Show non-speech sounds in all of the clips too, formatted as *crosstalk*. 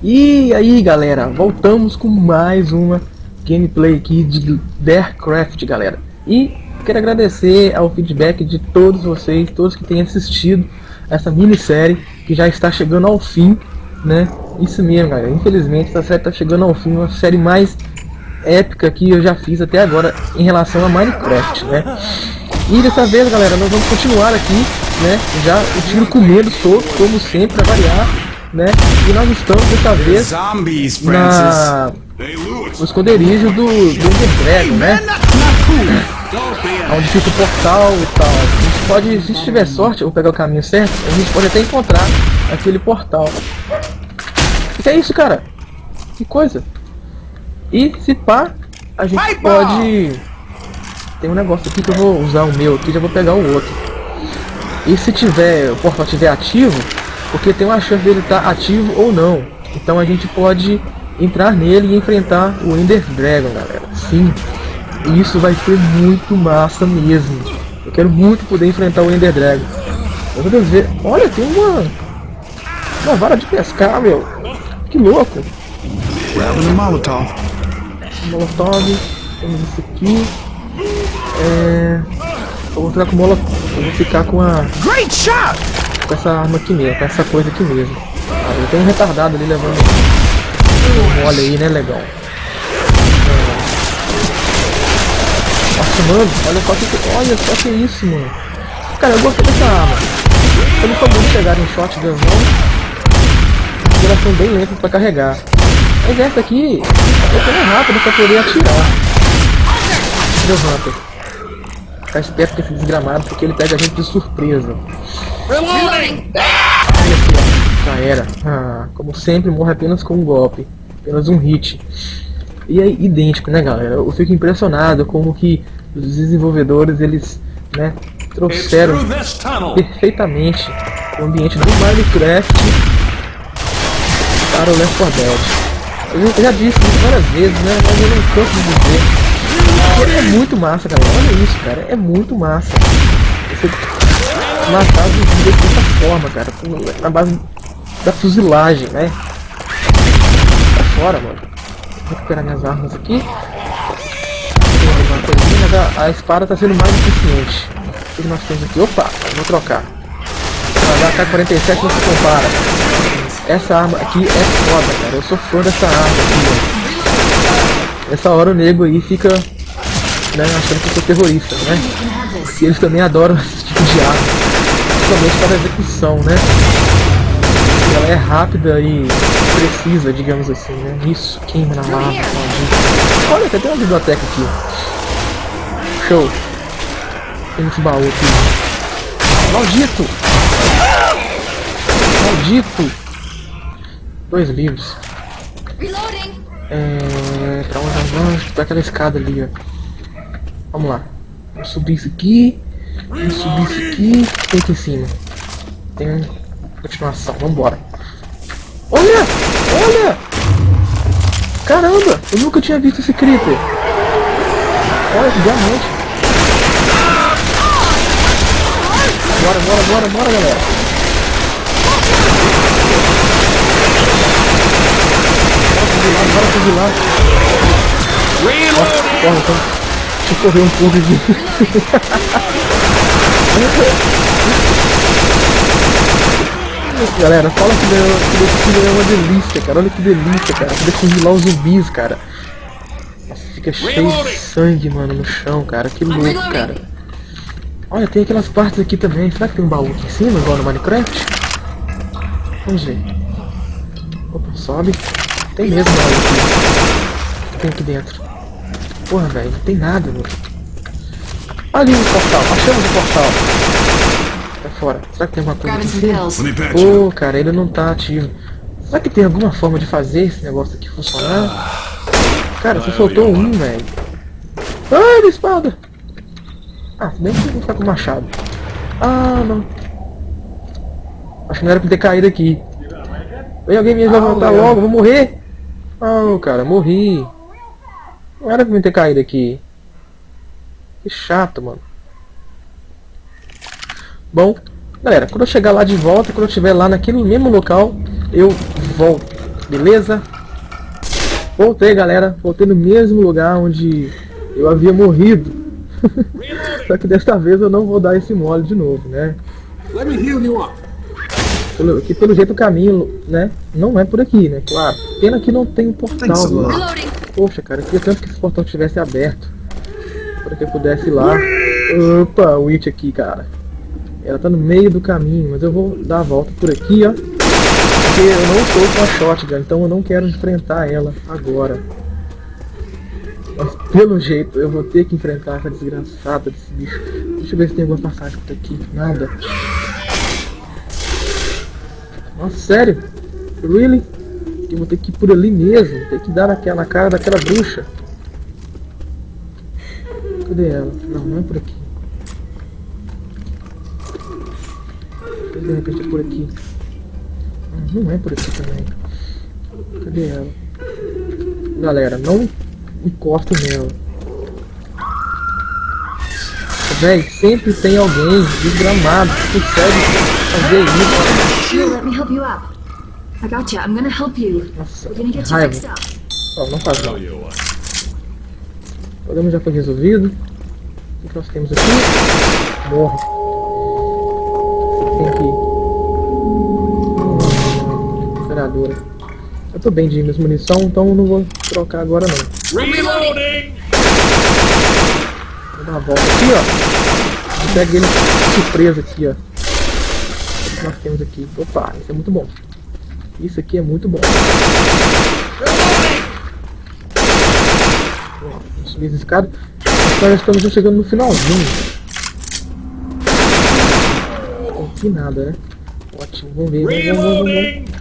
E aí galera, voltamos com mais uma gameplay aqui de Darecraft galera. E quero agradecer ao feedback de todos vocês, todos que têm assistido essa minissérie Que já está chegando ao fim, né? Isso mesmo galera, infelizmente essa série está chegando ao fim Uma série mais épica que eu já fiz até agora em relação a Minecraft, né? E dessa vez galera, nós vamos continuar aqui, né? Já o tiro comendo todo, como sempre, para variar né? E nós estamos dessa vez na no esconderijo do, do Dragon, né? Onde fica o portal e tal. A gente pode, se tiver sorte ou pegar o caminho certo, a gente pode até encontrar aquele portal. O que é isso, cara? Que coisa? E se pá, a gente pode... Tem um negócio aqui que eu vou usar o meu aqui, já vou pegar o outro. E se tiver, o portal estiver ativo, porque tem uma chance dele estar ativo ou não. Então a gente pode entrar nele e enfrentar o Ender Dragon, galera. Sim, isso vai ser muito massa mesmo. Eu quero muito poder enfrentar o Ender Dragon. Meu ver. Olha, tem uma... Uma vara de pescar, meu. Que louco. Grabbing Molotov. Molotov. Temos isso aqui. É... Eu vou ficar com Molotov. Eu vou ficar com a... Great shot! Com essa arma aqui mesmo, com essa coisa aqui mesmo. Ah, tem um retardado ali levando um mole aí, né, legal. Nossa, mano, olha só que, olha só que isso, mano. Cara, eu gostei dessa arma. Eu não foi bom pegar em shotgun não. São bem lentas pra carregar. Mas essa aqui, é bem rápida pra poder atirar. Meu Hunter. Ficar esperto com esse desgramado, porque ele pega a gente de surpresa. Reloading! Já era. Ah, como sempre, morre apenas com um golpe. Apenas um hit. E é idêntico, né, galera? Eu fico impressionado como que os desenvolvedores, eles, né, trouxeram perfeitamente o ambiente do Minecraft para o Left 4 Dead. Eu já disse isso várias vezes, né, mas eu não canso de dizer é muito massa, cara. Olha isso, cara. É muito massa. Você matar os zumbis dessa forma, cara. Na base da fuzilagem, né? Tá fora, mano. Vou recuperar minhas armas aqui. A, espada tá sendo mais eficiente. O que nós temos aqui? Opa, vou trocar. A AK-47 não se compara. Essa arma aqui é foda, cara. Eu sou fã dessa arma aqui, Essa hora o nego aí fica né, achando que eu sou terrorista, né? E eles também adoram esse tipo de arma, principalmente para a execução, né? Ela é rápida e precisa, digamos assim, né? Isso, queima na lava, maldito. Olha, até tem uma biblioteca aqui. Show. Tem esse baú aqui. Maldito! Maldito! Dois livros. É... Pra onde nós vamos? Pra aquela escada ali, ó. Vamos lá. Vamos subir isso aqui. Subir isso aqui. Tem aqui em cima. Tem continuação. Vambora. Olha! Olha! Caramba! Eu nunca tinha visto esse creeper. Olha diamante. Bora, bora, bora, bora, galera. Bora fuzilar, bora fuzilar. Nossa, corre, corre. Deixa eu correr um *laughs* pouco *laughs* aqui. Galera, fala que desse é uma delícia, cara. Olha que delícia, cara. Poder congelar os zumbis, cara. Nossa, fica cheio de sangue, mano, no chão, cara. Que louco, cara. Olha, tem aquelas partes aqui também. Será que tem um baú aqui em cima, igual no Minecraft? Vamos ver. Opa, sobe. Tem mesmo baú aqui. O que tem aqui dentro? Porra, velho, não tem nada, mano. Ali o portal, achamos o portal. Tá fora. Será que tem alguma coisa aqui? Pô, cara, ele não tá ativo. Será que tem alguma forma de fazer esse negócio aqui funcionar? Cara, você soltou um, velho. Ai, minha espada! Ah, se bem que eu vou ficar com o machado. Ah, não. Acho que não era pra ter caído aqui. Vem alguém me levantar logo, vou morrer. Ah, cara, morri. Não era pra mim ter caído aqui. Que chato, mano. Bom, galera, quando eu chegar lá de volta, quando eu estiver lá naquele mesmo local, eu volto. Beleza? Voltei, galera. Voltei no mesmo lugar onde eu havia morrido. *laughs* Só que desta vez eu não vou dar esse mole de novo, né? Pelo, que pelo jeito o caminho, né? Não é por aqui, né? Claro. Pena que não tem um portal, mano. Poxa, cara, eu queria tanto que esse portal estivesse aberto. Para que eu pudesse ir lá. Opa, o Witch aqui, cara. Ela tá no meio do caminho, mas eu vou dar a volta por aqui, ó. Porque eu não estou com a shotgun, então eu não quero enfrentar ela agora. Mas pelo jeito eu vou ter que enfrentar essa desgraçada desse bicho. Deixa eu ver se tem alguma passagem por aqui. Nada. Nossa, sério? Really? Eu vou ter que ir por ali mesmo. Ter que dar naquela, na cara daquela bruxa. Cadê ela? Não, não é por aqui. De repente é por aqui. Ah, Não é por aqui também. Cadê ela? Galera, não encosta nela. Véi, sempre tem alguém desgramado que consegue fazer isso. Here, let me help you up. I got you. I'm gonna help you. Nossa, We're gonna get you raiva. fixed up. Ó, não faz mal. O problema já foi resolvido. O que nós temos aqui? Morre. Tem ir. Operadora. Eu tô bem de minhas munição, então não vou trocar agora não. Reloading. Vou dar uma volta aqui, ó. Pega ele surpresa aqui, ó. O que nós temos aqui? Opa, isso é muito bom. Isso aqui é muito bom. Vamos subir essa escada. Nós já estamos chegando no finalzinho. Não tem nada, né? Ótimo, vamos ver. Vamos, vamos, vamos.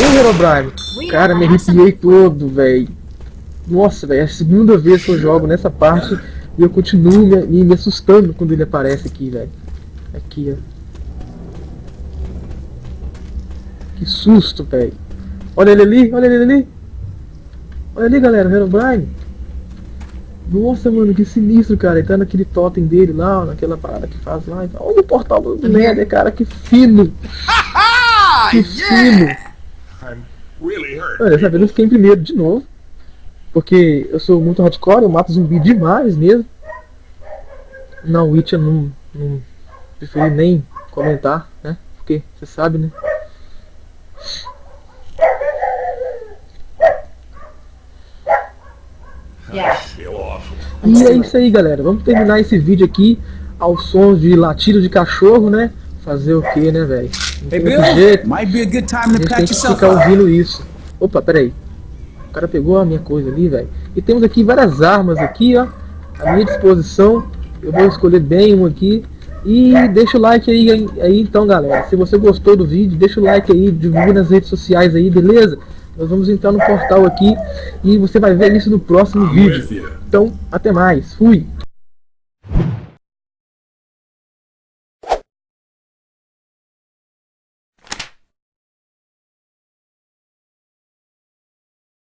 Ô, Herobrine! Cara, me arrepiei todo, velho. Nossa, velho, é a segunda vez que eu jogo nessa parte e eu continuo me, me, me assustando quando ele aparece aqui, velho. Aqui, ó. Que susto, velho. Olha ele ali, olha ele ali. Olha ali, galera, o Herobrine. Nossa, mano, que sinistro, cara. Ele tá naquele totem dele lá, naquela parada que faz lá. Olha o portal do Nether, cara, que fino. *laughs* Que fino. I'm really hurt. Olha, dessa vez eu fiquei em primeiro de novo. Porque eu sou muito hardcore, eu mato zumbi demais mesmo. Na Witch eu não, não preferi nem comentar, né? Porque você sabe, né? E é isso aí, galera. Vamos terminar esse vídeo aqui aos sons de latido de cachorro, né? Fazer o que, né, velho? Não Hey, tem Bill, jeito. might be a good time A to gente tem que ficar ouvindo isso. Opa, peraí. O cara pegou a minha coisa ali, velho. E temos aqui várias armas aqui, ó. À minha disposição. Eu vou escolher bem uma aqui. E deixa o like aí, aí, então, galera. Se você gostou do vídeo, deixa o like aí, divulgue nas redes sociais aí, beleza? Nós vamos entrar no portal aqui e você vai ver isso no próximo I'm vídeo. Então, até mais. Fui!